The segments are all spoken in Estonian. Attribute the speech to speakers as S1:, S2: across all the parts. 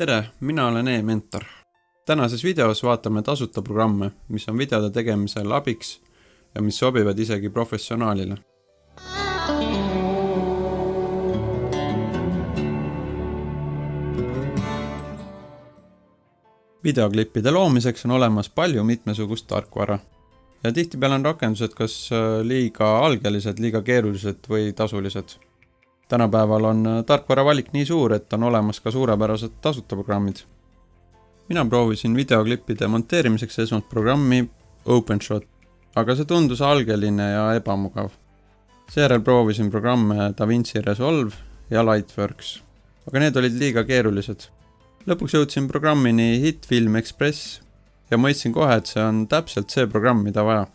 S1: tere, mina olen e-mentor. tänases videos vaatame tasuta programme, mis on videode tegemisel abiks ja mis sobivad isegi professionaalile. videoklippide loomiseks on olemas palju mitmesugust tarkvara ja tihtipeale on rakendused kas äh, liiga algelised, liiga keerulised või tasulised tänapäeval on äh, tarkvara valik nii suur, et on olemas ka suurepärased tasuta programmid. mina proovisin videoklippide monteerimiseks esmalt programmi OpenShot, aga see tundus algeline ja ebamugav. seejärel proovisin programme DaVinci Resolve ja Lightworks, aga need olid liiga keerulised. lõpuks jõudsin programmini HitFilm Express ja mõistsin kohe, et see on täpselt see programm, mida vaja.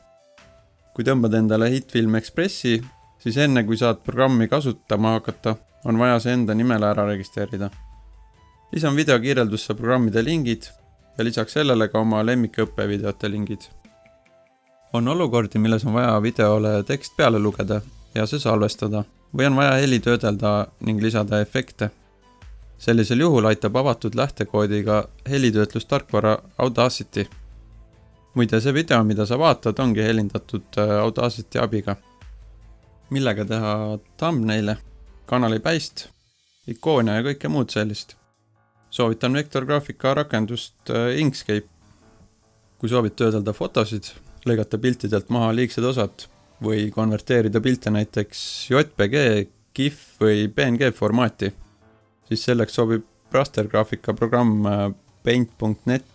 S1: kui tõmbad endale HitFilm Expressi, siis enne kui saad programmi kasutama hakata, on vaja see enda nimele ära registreerida. lisan videokirjeldusse programmide lingid ja lisaks sellele ka oma lemmikõppevideote lingid. on olukordi, milles on vaja videole tekst peale lugeda ja see salvestada või on vaja heli töödelda ning lisada efekte. sellisel juhul aitab avatud lähtekoodiga helitöötlustarkvara Audacity. muide, see video, mida sa vaatad, ongi helindatud äh, Audacity abiga millega teha thumbnail'e, kanalipäist, ikoone ja kõike muud sellist. soovitan vektorgraafika rakendust äh, Inkscape. kui soovid töödelda fotosid, lõigata piltidelt maha liigsed osad või konverteerida pilte näiteks JPG, GIF või PNG formaati, siis selleks sobib rastergraafika programm äh, Paint.net.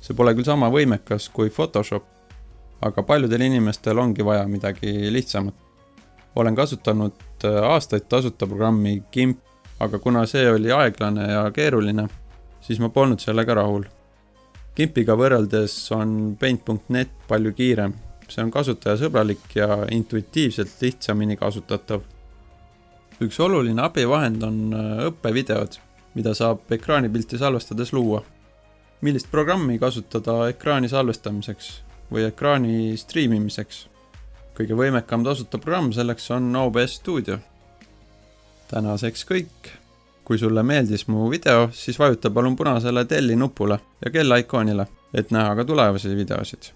S1: see pole küll sama võimekas kui Photoshop, aga paljudel inimestel ongi vaja midagi lihtsamat olen kasutanud äh, aastaid tasuta programmi GIMP, aga kuna see oli aeglane ja keeruline, siis ma polnud sellega rahul. GIMP-iga võrreldes on Paint.net palju kiirem, see on kasutajasõbralik ja intuitiivselt lihtsamini kasutatav. üks oluline abivahend on äh, õppevideod, mida saab ekraanipilti salvestades luua. millist programmi kasutada ekraani salvestamiseks või ekraani striimimiseks kõige võimekam tasuta programm selleks on OBS Studio. tänaseks kõik. kui sulle meeldis mu video, siis vajuta palun punasele telli nupule ja kella ikoonile, et näha ka tulevasi videosid